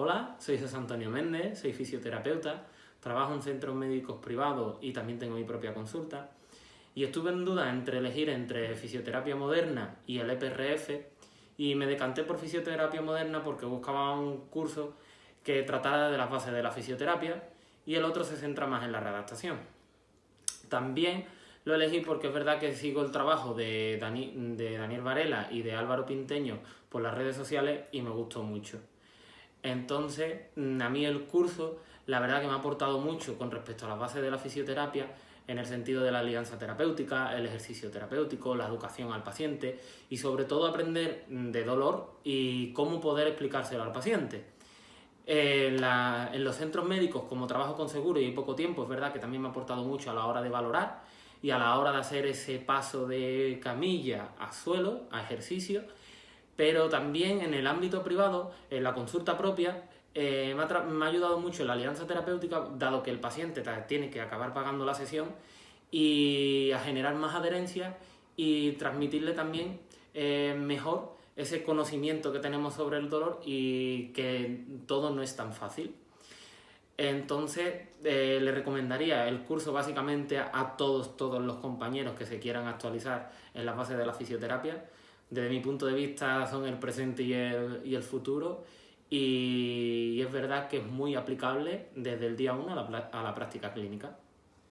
Hola, soy José Antonio Méndez, soy fisioterapeuta, trabajo en centros médicos privados y también tengo mi propia consulta. Y estuve en duda entre elegir entre fisioterapia moderna y el EPRF y me decanté por fisioterapia moderna porque buscaba un curso que tratara de las bases de la fisioterapia y el otro se centra más en la readaptación. También lo elegí porque es verdad que sigo el trabajo de, de Daniel Varela y de Álvaro Pinteño por las redes sociales y me gustó mucho. Entonces, mm, a mí el curso, la verdad que me ha aportado mucho con respecto a las bases de la fisioterapia, en el sentido de la alianza terapéutica, el ejercicio terapéutico, la educación al paciente y sobre todo aprender mm, de dolor y cómo poder explicárselo al paciente. En, los centros médicos, como trabajo con seguro y poco tiempo, es verdad que también me ha aportado mucho a la hora de valorar y a la hora de hacer ese paso de camilla a suelo, a ejercicio, pero también en el ámbito privado, en la consulta propia, eh, me, ha ayudado mucho la alianza terapéutica, dado que el paciente tiene que acabar pagando la sesión y a generar más adherencia y transmitirle también eh, mejor ese conocimiento que tenemos sobre el dolor y que todo no es tan fácil. Entonces, eh, le recomendaría el curso básicamente a, todos, todos los compañeros que se quieran actualizar en las bases de la fisioterapia, desde mi punto de vista son el presente y el, y el futuro y es verdad que es muy aplicable desde el día 1 a la, a la práctica clínica.